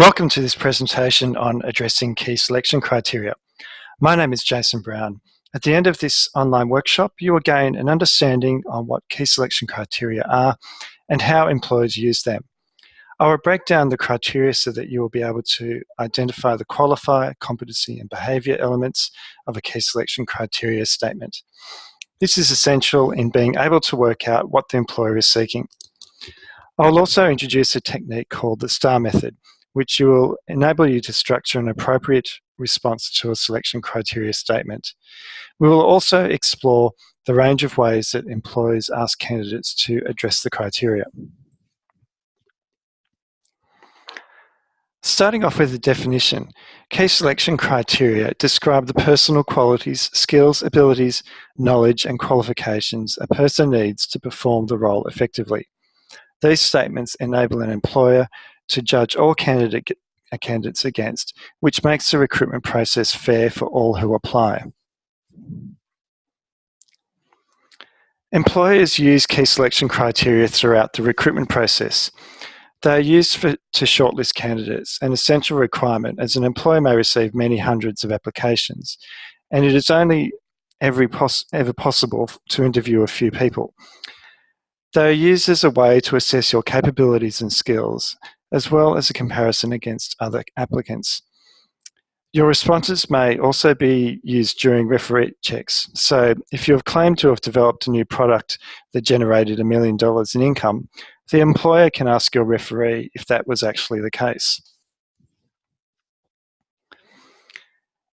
Welcome to this presentation on addressing key selection criteria. My name is Jason Brown. At the end of this online workshop, you will gain an understanding on what key selection criteria are and how employers use them. I will break down the criteria so that you will be able to identify the qualifier, competency and behaviour elements of a key selection criteria statement. This is essential in being able to work out what the employer is seeking. I'll also introduce a technique called the STAR method, which will enable you to structure an appropriate response to a selection criteria statement. We will also explore the range of ways that employers ask candidates to address the criteria. Starting off with the definition, key selection criteria describe the personal qualities, skills, abilities, knowledge and qualifications a person needs to perform the role effectively. These statements enable an employer to judge all candidate, uh, candidates against, which makes the recruitment process fair for all who apply. Employers use key selection criteria throughout the recruitment process. They are used for, to shortlist candidates, an essential requirement as an employer may receive many hundreds of applications, and it is only every pos ever possible to interview a few people. They are used as a way to assess your capabilities and skills, as well as a comparison against other applicants. Your responses may also be used during referee checks. So if you have claimed to have developed a new product that generated a million dollars in income, the employer can ask your referee if that was actually the case.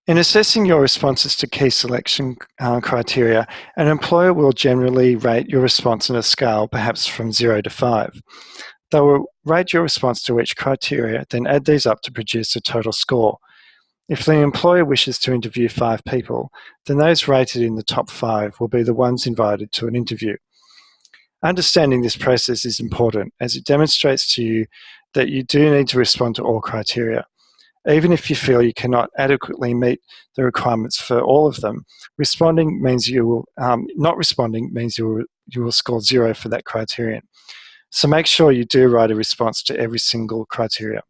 In assessing your responses to key selection uh, criteria, an employer will generally rate your response on a scale, perhaps from zero to five. They will rate your response to each criteria, then add these up to produce a total score. If the employer wishes to interview five people, then those rated in the top five will be the ones invited to an interview. Understanding this process is important as it demonstrates to you that you do need to respond to all criteria. Even if you feel you cannot adequately meet the requirements for all of them, responding means you will, um, not responding means you will, you will score zero for that criterion. So make sure you do write a response to every single criteria.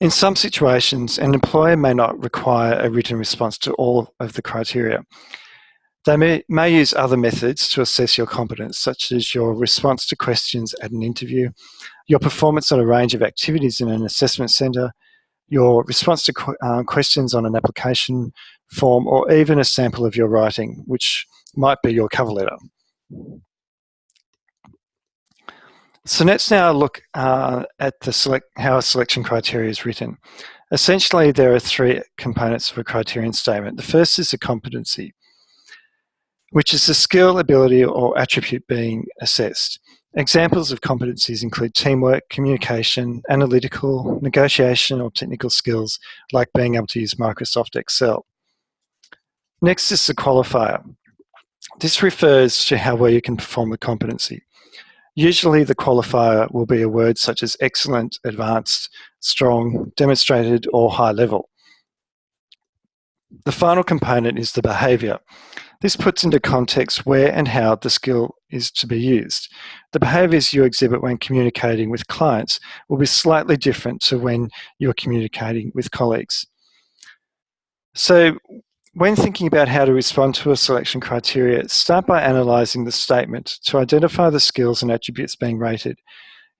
In some situations, an employer may not require a written response to all of the criteria. They may, may use other methods to assess your competence, such as your response to questions at an interview, your performance on a range of activities in an assessment centre, your response to qu uh, questions on an application form, or even a sample of your writing, which might be your cover letter. So let's now look uh, at the select, how a selection criteria is written. Essentially, there are three components of a criterion statement. The first is the competency, which is the skill, ability, or attribute being assessed. Examples of competencies include teamwork, communication, analytical, negotiation, or technical skills, like being able to use Microsoft Excel. Next is the qualifier, this refers to how well you can perform the competency. Usually the qualifier will be a word such as excellent, advanced, strong, demonstrated, or high level. The final component is the behaviour. This puts into context where and how the skill is to be used. The behaviours you exhibit when communicating with clients will be slightly different to when you're communicating with colleagues. So when thinking about how to respond to a selection criteria, start by analysing the statement to identify the skills and attributes being rated.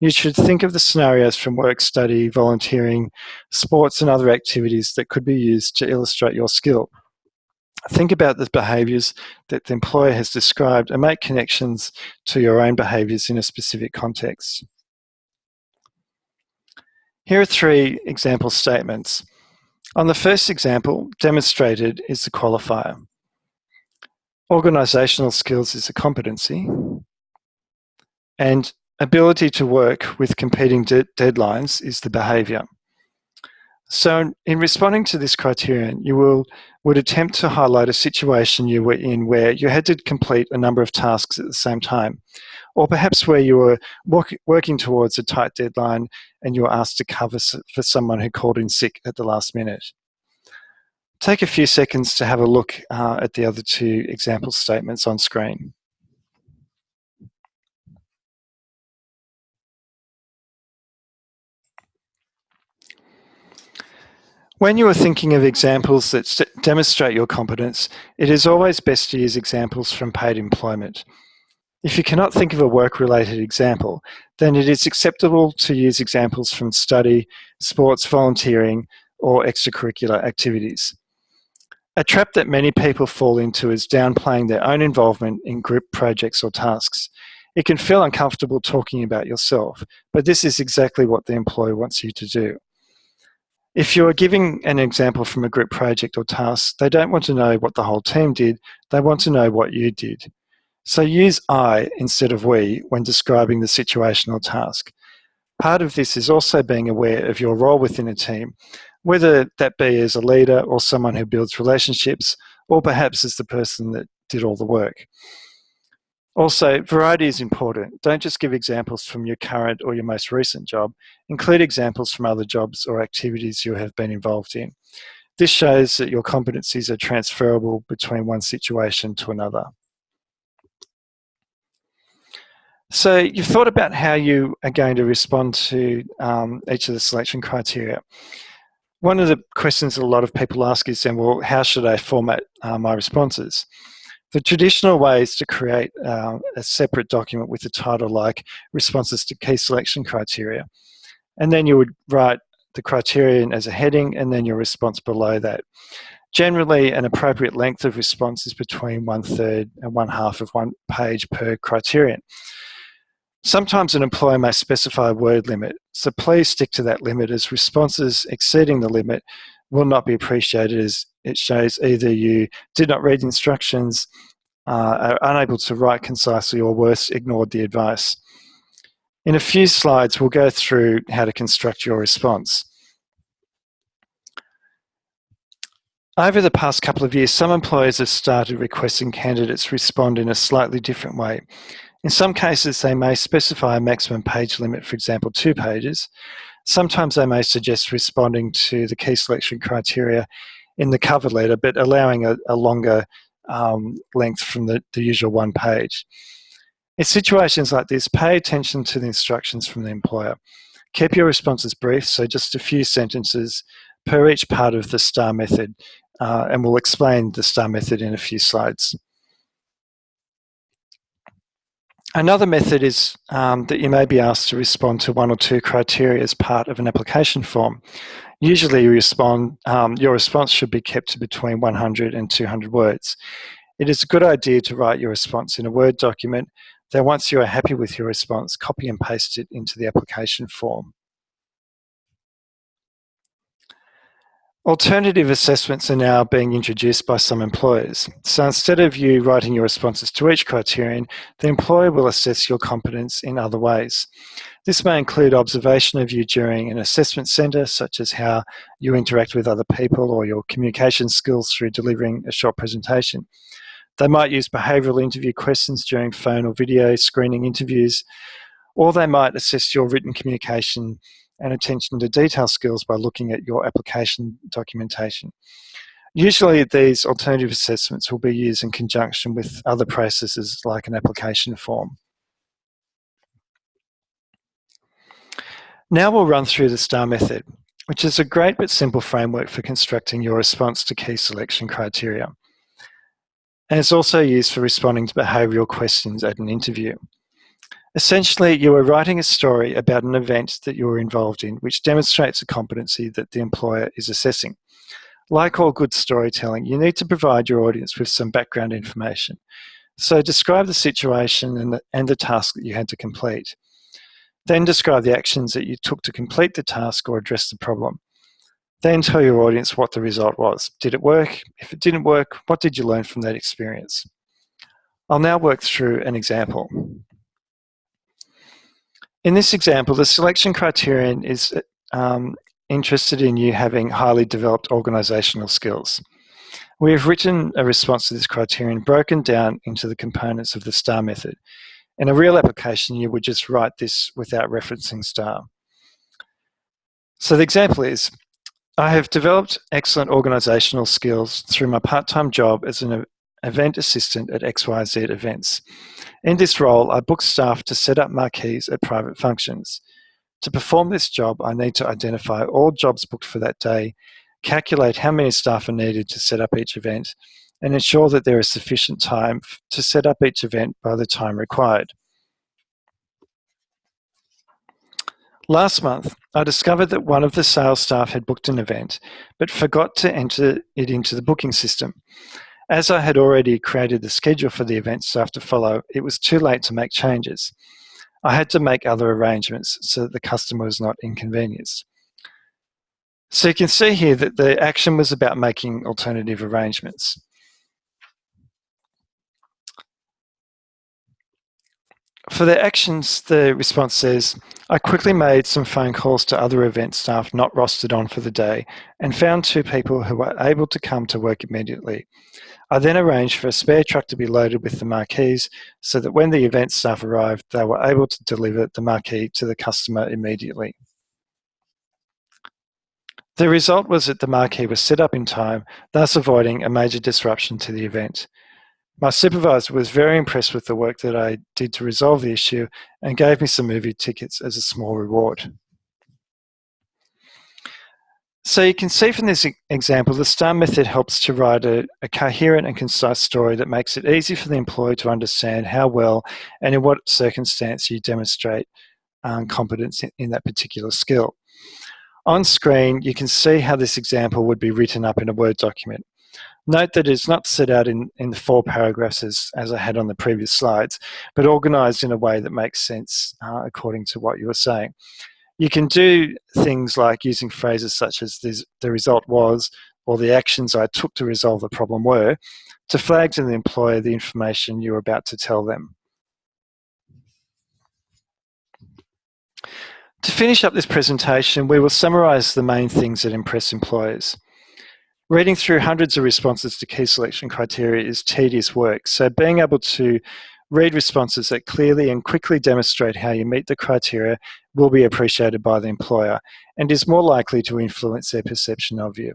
You should think of the scenarios from work study, volunteering, sports and other activities that could be used to illustrate your skill. Think about the behaviours that the employer has described and make connections to your own behaviours in a specific context. Here are three example statements. On the first example, demonstrated is the qualifier. Organisational skills is a competency. And ability to work with competing de deadlines is the behaviour. So in responding to this criterion, you will would attempt to highlight a situation you were in where you had to complete a number of tasks at the same time, or perhaps where you were work, working towards a tight deadline and you were asked to cover for someone who called in sick at the last minute. Take a few seconds to have a look uh, at the other two example statements on screen. When you are thinking of examples that demonstrate your competence, it is always best to use examples from paid employment. If you cannot think of a work-related example, then it is acceptable to use examples from study, sports, volunteering, or extracurricular activities. A trap that many people fall into is downplaying their own involvement in group projects or tasks. It can feel uncomfortable talking about yourself, but this is exactly what the employer wants you to do. If you're giving an example from a group project or task, they don't want to know what the whole team did, they want to know what you did. So use I instead of we when describing the situation or task. Part of this is also being aware of your role within a team, whether that be as a leader or someone who builds relationships, or perhaps as the person that did all the work. Also, variety is important. Don't just give examples from your current or your most recent job. Include examples from other jobs or activities you have been involved in. This shows that your competencies are transferable between one situation to another. So you've thought about how you are going to respond to um, each of the selection criteria. One of the questions a lot of people ask is then, well, how should I format uh, my responses? The traditional way is to create uh, a separate document with a title like responses to key selection criteria. And then you would write the criterion as a heading and then your response below that. Generally, an appropriate length of response is between one third and one half of one page per criterion. Sometimes an employer may specify a word limit, so please stick to that limit as responses exceeding the limit will not be appreciated as it shows either you did not read instructions, uh, are unable to write concisely, or worse, ignored the advice. In a few slides, we'll go through how to construct your response. Over the past couple of years, some employers have started requesting candidates respond in a slightly different way. In some cases, they may specify a maximum page limit, for example, two pages. Sometimes they may suggest responding to the key selection criteria in the cover letter, but allowing a, a longer um, length from the, the usual one page. In situations like this, pay attention to the instructions from the employer. Keep your responses brief, so just a few sentences per each part of the STAR method, uh, and we'll explain the STAR method in a few slides. Another method is um, that you may be asked to respond to one or two criteria as part of an application form. Usually you respond, um, your response should be kept to between 100 and 200 words. It is a good idea to write your response in a Word document, then once you are happy with your response, copy and paste it into the application form. Alternative assessments are now being introduced by some employers. So instead of you writing your responses to each criterion, the employer will assess your competence in other ways. This may include observation of you during an assessment centre, such as how you interact with other people or your communication skills through delivering a short presentation. They might use behavioural interview questions during phone or video screening interviews, or they might assess your written communication and attention to detail skills by looking at your application documentation. Usually these alternative assessments will be used in conjunction with other processes like an application form. Now we'll run through the STAR method, which is a great but simple framework for constructing your response to key selection criteria. And it's also used for responding to behavioural questions at an interview. Essentially, you are writing a story about an event that you were involved in, which demonstrates a competency that the employer is assessing. Like all good storytelling, you need to provide your audience with some background information. So describe the situation and the, and the task that you had to complete. Then describe the actions that you took to complete the task or address the problem. Then tell your audience what the result was. Did it work? If it didn't work, what did you learn from that experience? I'll now work through an example. In this example, the selection criterion is um, interested in you having highly developed organizational skills. We have written a response to this criterion broken down into the components of the STAR method. In a real application, you would just write this without referencing STAR. So the example is, I have developed excellent organizational skills through my part-time job as an event assistant at XYZ events. In this role, I book staff to set up marquees at private functions. To perform this job, I need to identify all jobs booked for that day calculate how many staff are needed to set up each event, and ensure that there is sufficient time to set up each event by the time required. Last month, I discovered that one of the sales staff had booked an event, but forgot to enter it into the booking system. As I had already created the schedule for the events event staff to follow, it was too late to make changes. I had to make other arrangements so that the customer was not inconvenienced. So you can see here that the action was about making alternative arrangements. For the actions, the response says, I quickly made some phone calls to other event staff not rostered on for the day and found two people who were able to come to work immediately. I then arranged for a spare truck to be loaded with the marquees so that when the event staff arrived, they were able to deliver the marquee to the customer immediately. The result was that the marquee was set up in time, thus avoiding a major disruption to the event. My supervisor was very impressed with the work that I did to resolve the issue and gave me some movie tickets as a small reward. So you can see from this example, the STAR method helps to write a, a, coherent and concise story that makes it easy for the employee to understand how well and in what circumstance you demonstrate um, competence in, in that particular skill. On screen, you can see how this example would be written up in a Word document. Note that it's not set out in, in the four paragraphs as, as I had on the previous slides, but organized in a way that makes sense uh, according to what you were saying. You can do things like using phrases such as the result was, or the actions I took to resolve the problem were, to flag to the employer the information you're about to tell them. To finish up this presentation, we will summarise the main things that impress employers. Reading through hundreds of responses to key selection criteria is tedious work, so being able to read responses that clearly and quickly demonstrate how you meet the criteria will be appreciated by the employer and is more likely to influence their perception of you.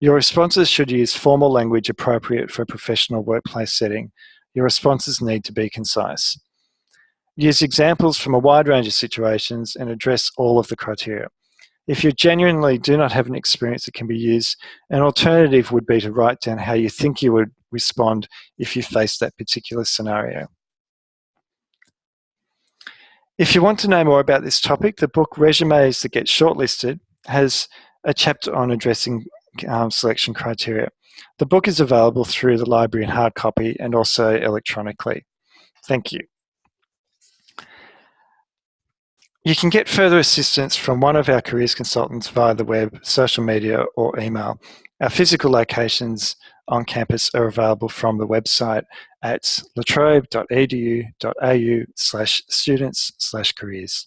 Your responses should use formal language appropriate for a professional workplace setting. Your responses need to be concise. Use examples from a wide range of situations and address all of the criteria. If you genuinely do not have an experience that can be used, an alternative would be to write down how you think you would respond if you faced that particular scenario. If you want to know more about this topic, the book Resumes That Get Shortlisted has a chapter on addressing um, selection criteria. The book is available through the library in hard copy and also electronically. Thank you. You can get further assistance from one of our careers consultants via the web, social media or email. Our physical locations on campus are available from the website at latrobe.edu.au slash students slash careers.